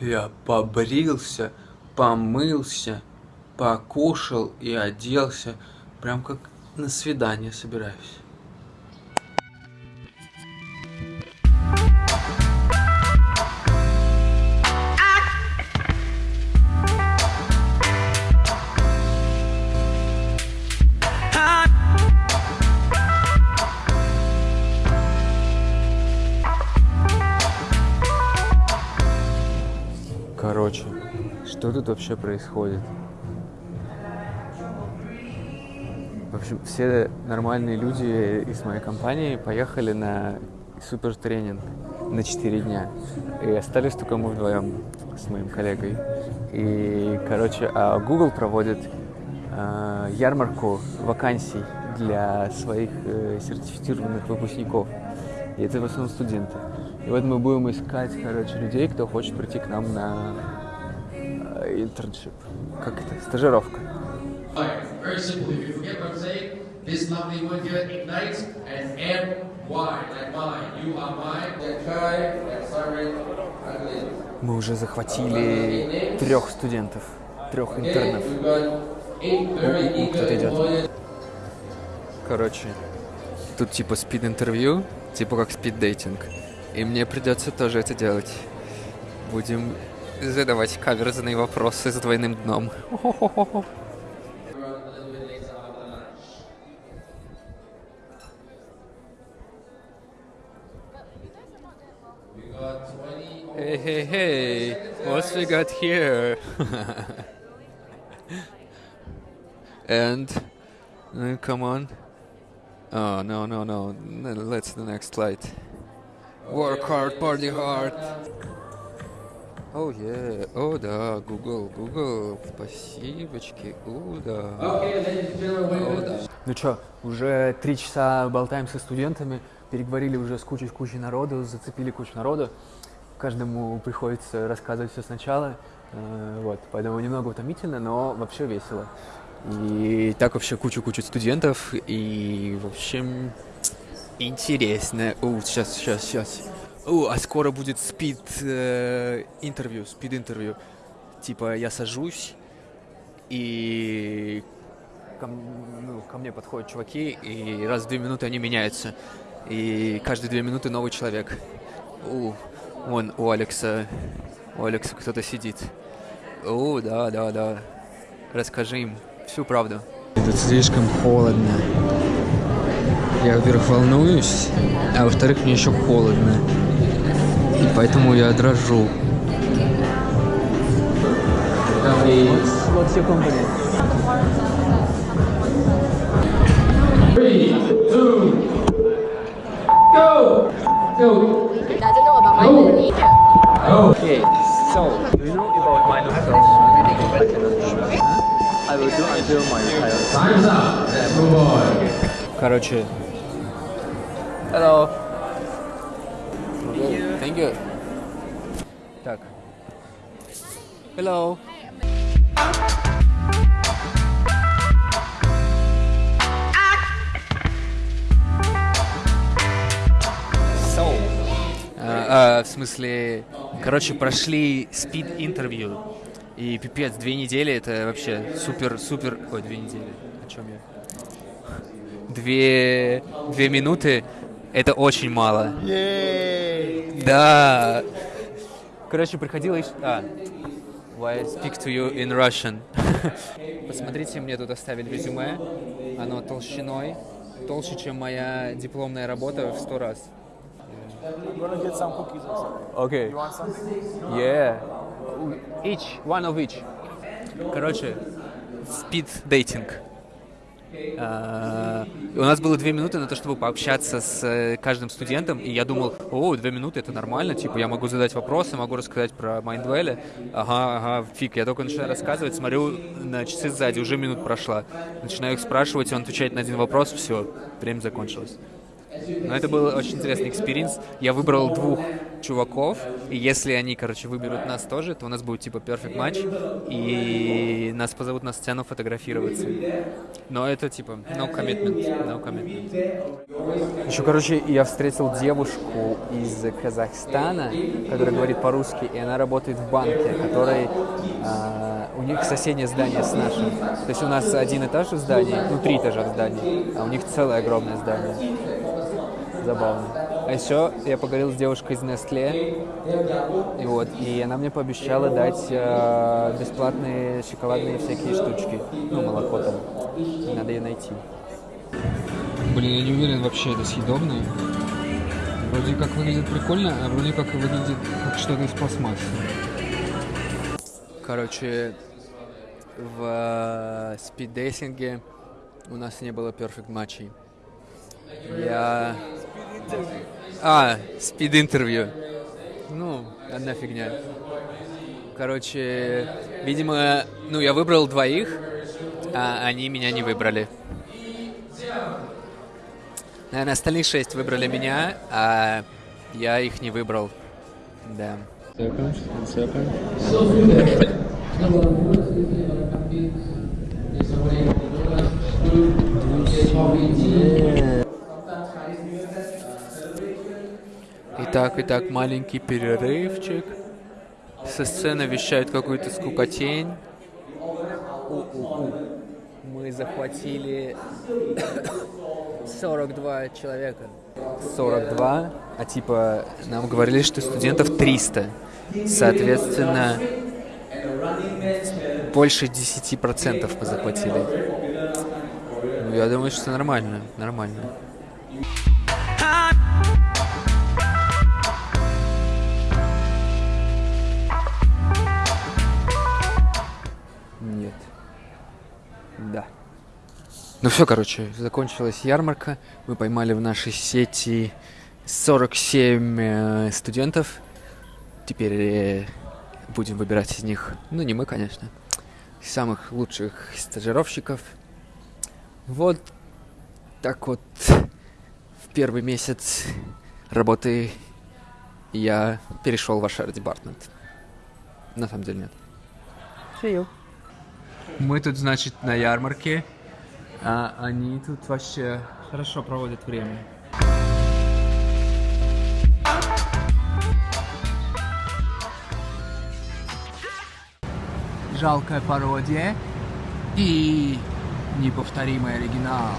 Я побрился, помылся, покушал и оделся, прям как на свидание собираюсь. Короче, что тут вообще происходит? В общем, все нормальные люди из моей компании поехали на супер тренинг на 4 дня. И остались только мы вдвоем с моим коллегой. И, короче, а Google проводит э, ярмарку вакансий для своих э, сертифицированных выпускников. И это в основном студенты. И вот мы будем искать, короче, людей, кто хочет прийти к нам на интерншип. Как это? Стажировка. This lovely here ignites and like. You are try sorry. Мы уже захватили трех студентов, трех интернов. О, кто-то идет. Короче, тут типа спид-интервью, типа как спид-дейтинг. И мне придется тоже это делать. Будем задавать каверзные вопросы с двойным дном. Hey, hey, hey, what we got here? and, uh, come on. Oh, no, no, no. No, Let's the next slide. Work hard, party hard. Oh, yeah. О, да, Google, Google. Спасибочки. О, да. О, да. Ну что, уже три часа болтаем со студентами, переговорили уже с кучей, кучей народу, зацепили кучу народу. Каждому приходится рассказывать все сначала. Э, Вот, поэтому немного утомительно, но вообще весело. И так вообще кучу-кучу студентов, и, в общем, интересно. О, сейчас, сейчас, сейчас. О, а скоро будет спид э, спид интервью. Типа я сажусь, и ко, ну, ко мне подходят чуваки, и раз в две минуты они меняются. И каждые две минуты новый человек. У, вон у Алекса, у Алекса кто-то сидит. О, да, да, да. Расскажи им всю правду. Тут слишком холодно. Я, во-первых, волнуюсь, а во-вторых, мне еще холодно поэтому я дрожу. Three, two, go! Go! Okay, so you know about my nostrils. I will do until my times up. Let's move on. Короче. Hello. You. Так. Hello. So. А, а, в смысле, короче, прошли спид-интервью. И пипец, две недели это вообще супер-супер... Ой, две недели. О чем я? Две, две минуты это очень мало. Да. Короче, приходилось... А. Why I speak to you in Russian. Посмотрите, мне тут оставили резюме. Оно толщиной. Толще, чем моя дипломная работа в сто раз. Окей. Something? Yeah. Each, one of each. Короче, speed dating. А, у нас было две минуты на то, чтобы пообщаться с э, каждым студентом, и я думал, о, две минуты это нормально, типа я могу задать вопросы, могу рассказать про Майндвелли. Ага, ага, фиг, я только начинаю рассказывать, смотрю на часы сзади, уже минут прошла. Начинаю их спрашивать, он отвечает на один вопрос, все, время закончилось. Но это был очень интересный experience. Я выбрал двух чуваков, и если они, короче, выберут нас тоже, то у нас будет типа perfect match, и нас позовут на сцену фотографироваться. Но это типа no commitment, no commitment. Еще, короче, я встретил девушку из Казахстана, которая говорит по-русски, и она работает в банке, который а, у них соседнее здание с нашим. То есть у нас один этаж в здании, ну три этажа в здании, а у них целое огромное здание. Забавно. А еще я поговорил с девушкой из Nestle, и вот, и она мне пообещала дать э, бесплатные шоколадные всякие штучки, ну молоко там. Надо ее найти. Блин, я не уверен вообще, это съедобно. Вроде как выглядит прикольно, а вроде как выглядит как что-то из пластмассы. Короче, в э, спиддейсинге у нас не было перфект матчей. Я... А, спид-интервью. Ну, одна фигня. Короче, видимо, ну, я выбрал двоих, а они меня не выбрали. Наверное, остальные шесть выбрали меня, а я их не выбрал. Да. Итак, итак, маленький перерывчик. Со сцены вещают какую-то скукотень. У-у-у. Мы захватили 42 человека. 42, а типа нам говорили, что студентов 300. Соответственно, больше 10% мы захватили. Ну, я думаю, что нормально, нормально. Ну все, короче, закончилась ярмарка. Мы поймали в нашей сети 47 э, студентов. Теперь э, будем выбирать из них, ну не мы, конечно, самых лучших стажировщиков. Вот так вот в первый месяц работы я перешел в HR департмент. На самом деле нет. See you. Мы тут, значит, на ярмарке, а они тут вообще хорошо проводят время. Жалкая пародия и неповторимый оригинал.